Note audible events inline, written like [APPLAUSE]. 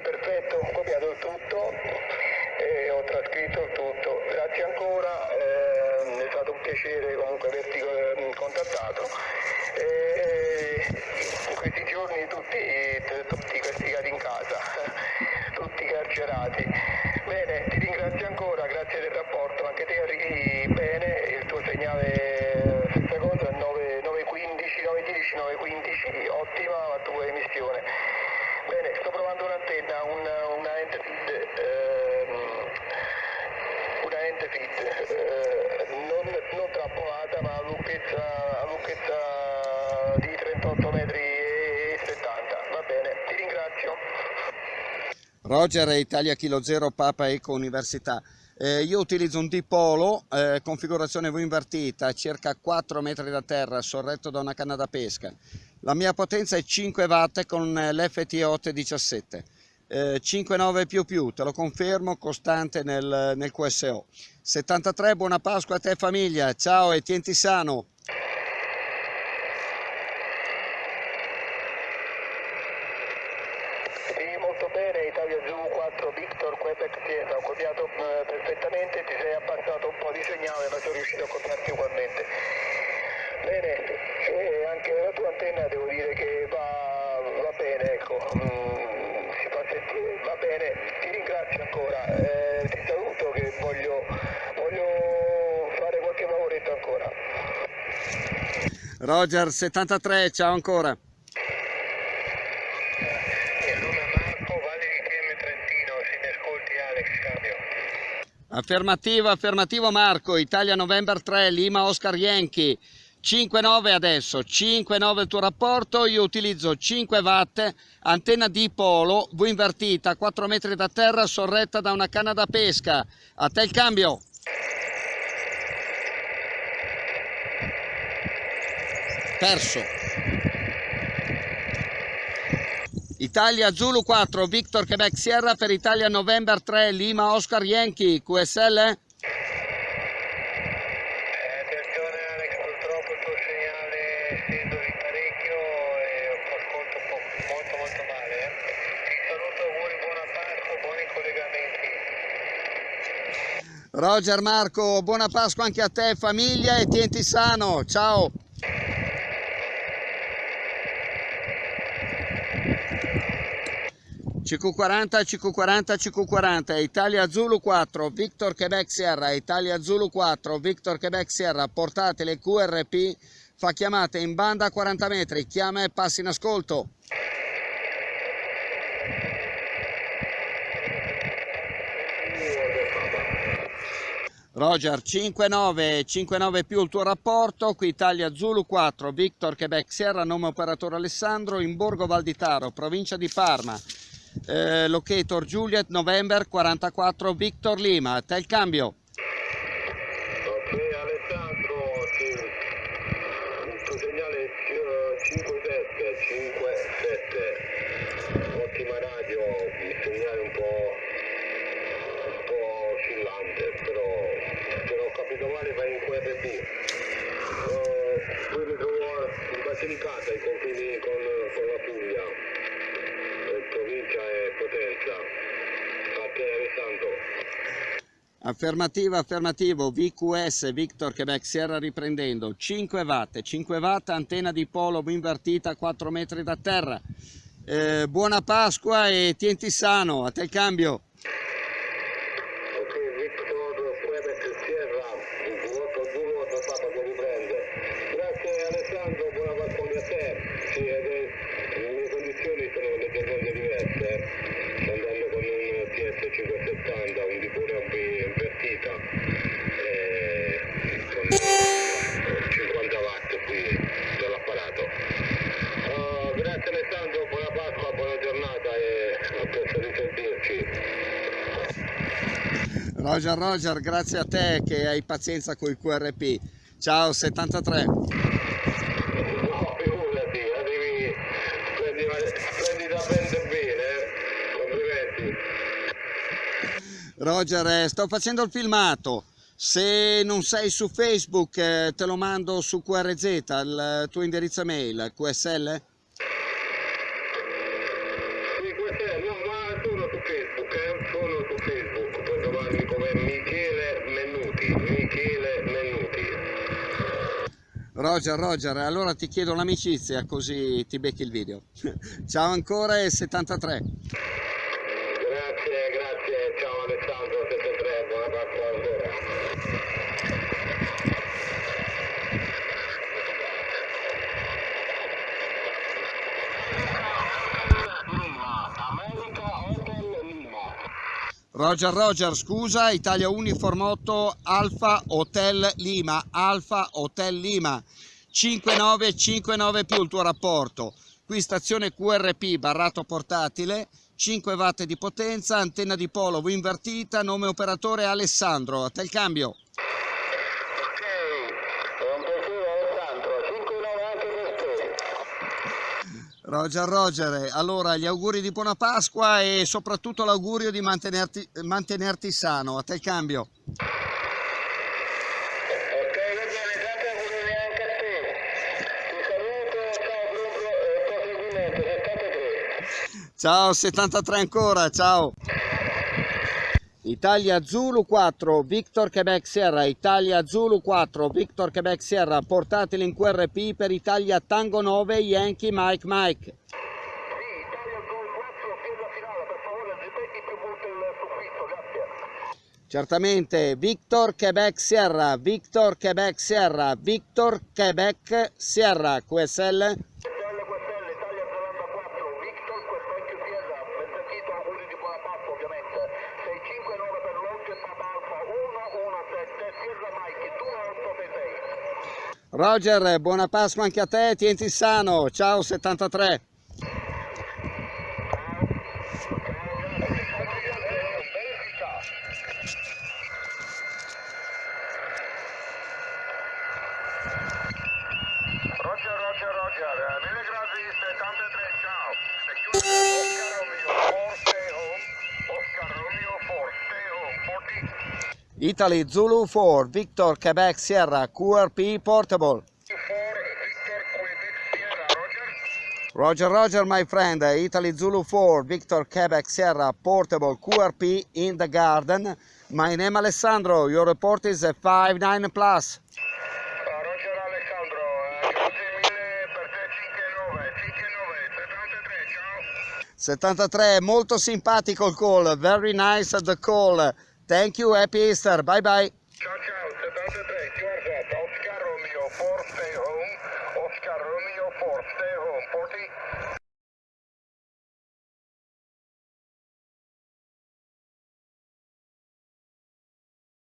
Perfetto, ho copiato il tutto e ho trascritto il tutto. Grazie ancora, eh, è stato un piacere comunque averti eh, contattato. E in questi giorni tutti, tutti castigati in casa, [LAUGHS] tutti carcerati. Bene, ti ringrazio ancora, grazie del rapporto, anche te arrivi bene, il tuo segnale stessa cosa, 9, 915, 910, 915, ottima la tua emissione. Bene, sto provando un'antenna, una, una Entefit, ehm, una Entefit eh, non, non trappolata ma a lunghezza, a lunghezza di 38 metri e 70. Va bene, ti ringrazio. Roger Italia Kilo Zero Papa Eco Università. Eh, io utilizzo un dipolo, eh, configurazione V invertita, circa 4 metri da terra, sorretto da una canna da pesca. La mia potenza è 5 watt con l'FT8 17. Eh, 5,9 più più, te lo confermo, costante nel, nel QSO. 73, buona Pasqua a te famiglia, ciao e tienti sano. Sì, molto bene, Italia Zulu 4 Victor Quebec Sierra, ho copiato eh, perfettamente, ti sei abbassato un po' di segnale ma sono riuscito a copiarti ugualmente. Bene, e anche la tua antenna devo dire che va, va bene, ecco, mm, si fa sentire, va bene, ti ringrazio ancora, eh, ti saluto che voglio, voglio fare qualche lavoretto ancora. Roger 73, ciao ancora. Cambio. Affermativo, affermativo Marco, Italia November 3, Lima Oscar Yankee. 5,9 adesso, 5,9 il tuo rapporto, io utilizzo 5 watt, antenna di polo, V invertita, 4 metri da terra, sorretta da una canna da pesca. A te il cambio. Perso. Italia Zulu 4, Victor Quebec Sierra per Italia November 3, Lima Oscar Yankee, QSL? Di parecchio e ascolto molto molto male. Eh. Ti saluto, auguri, buona Pasqua, buoni collegamenti. Roger Marco, buona Pasqua anche a te, famiglia e tienti sano. Ciao. CQ40, CQ40, CQ40, Italia Zulu 4, Victor Quebec Sierra, Italia Zulu 4, Victor Quebec Sierra, portatele QRP, fa chiamate in banda a 40 metri, chiama e passi in ascolto. Roger 59 59 più il tuo rapporto. Qui Italia Zulu 4 Victor Quebec Sierra nome operatore Alessandro in Borgo Valditaro provincia di Parma. Eh, locator Juliet November 44 Victor Lima. Te il cambio Ok Alessandro, sì. il tuo segnale è 57, 57, ottima radio, il segnale un po', un po' oscillante, però se non ho capito male va in QRP. Uh, qui mi trovo in Basilicata, ai confini con, con la Puglia, provincia e Potenza. A te Alessandro. Affermativo, VQS, Victor Quebec Sierra riprendendo, 5 watt, 5 watt, antenna di polo invertita 4 metri da terra. Eh, buona Pasqua e tienti sano, a te il cambio. Ok, Victor Quebec Sierra, il vuoto Zulu da Papa che riprende. Grazie Alessandro, buona Pasqua a te. Sì, ed è- le condizioni sono leggermente diverse. Andando con un PS570, un dipone invertita, e con 50 watt qui dell'apparato. Oh, grazie Alessandro, buona Pasqua, buona giornata e a presto risentirci. Roger Roger, grazie a te che hai pazienza con il QRP. Ciao 73. Roger, eh, sto facendo il filmato. Se non sei su Facebook eh, te lo mando su QRZ, il tuo indirizzo mail, QSL? No, ma sono su Facebook, eh, puoi trovarmi come Michele Mennuti, Michele Mennuti. Roger, Roger, allora ti chiedo l'amicizia così ti becchi il video. [LAUGHS] Ciao ancora e 73. Ciao Alessandro 73, buona Pasqua ancora. Roger, Roger, scusa, Italia Uniform 8, Alfa Hotel Lima, Alfa Hotel Lima, 5959 più il tuo rapporto. Qui stazione QRP, barrato portatile, 5 watt di potenza, antenna di polo invertita, nome operatore Alessandro, a te il cambio. Ok, è un piacere Alessandro, 5-9 anche per te. Roger, Roger, allora gli auguri di buona Pasqua e soprattutto l'augurio di mantenerti, mantenerti sano, a te il cambio. Ciao 73 ancora, ciao. Italia Zulu 4, Victor Quebec Sierra, Italia Zulu 4, Victor Quebec Sierra, portateli in QRP per Italia Tango 9, Yankee Mike Mike. Sì, Italia 2-4, piena finale, per favore ripeti più volte il soffitto, grazie. Certamente, Victor Quebec Sierra, Victor Quebec Sierra, Victor Quebec Sierra, QSL. SL QSL, Italia Zelanda 4, Victor, questo è più Sierra, ben sentito, auguri di buona Pasqua ovviamente. 659 per Lodge, Papa Alfa 117, Sierra Mike 2866. Roger, buona Pasqua anche a te, tienti sano, ciao 73. Roger, Roger, Roger, eh, mille grazie, 73, ciao. Oscar Romeo, 4, stay home. Oscar Romeo, 4, stay home, 40. Italy Zulu 4, Victor Quebec Sierra, QRP Portable. 4, Victor, Quebec, Sierra, Roger. Roger, my friend, Italy Zulu 4, Victor Quebec Sierra, Portable QRP in the garden. My name Alessandro, your report is a 59 plus. Roger Alessandro, eh, grazie mille per te 59, 59, 73, ciao. 73, molto simpatico il call, very nice the call. Thank you, happy Easter, bye bye. Ciao ciao, 73, you are set. Oscar Romeo 4, stay home. Oscar Romeo 4, stay home, 40.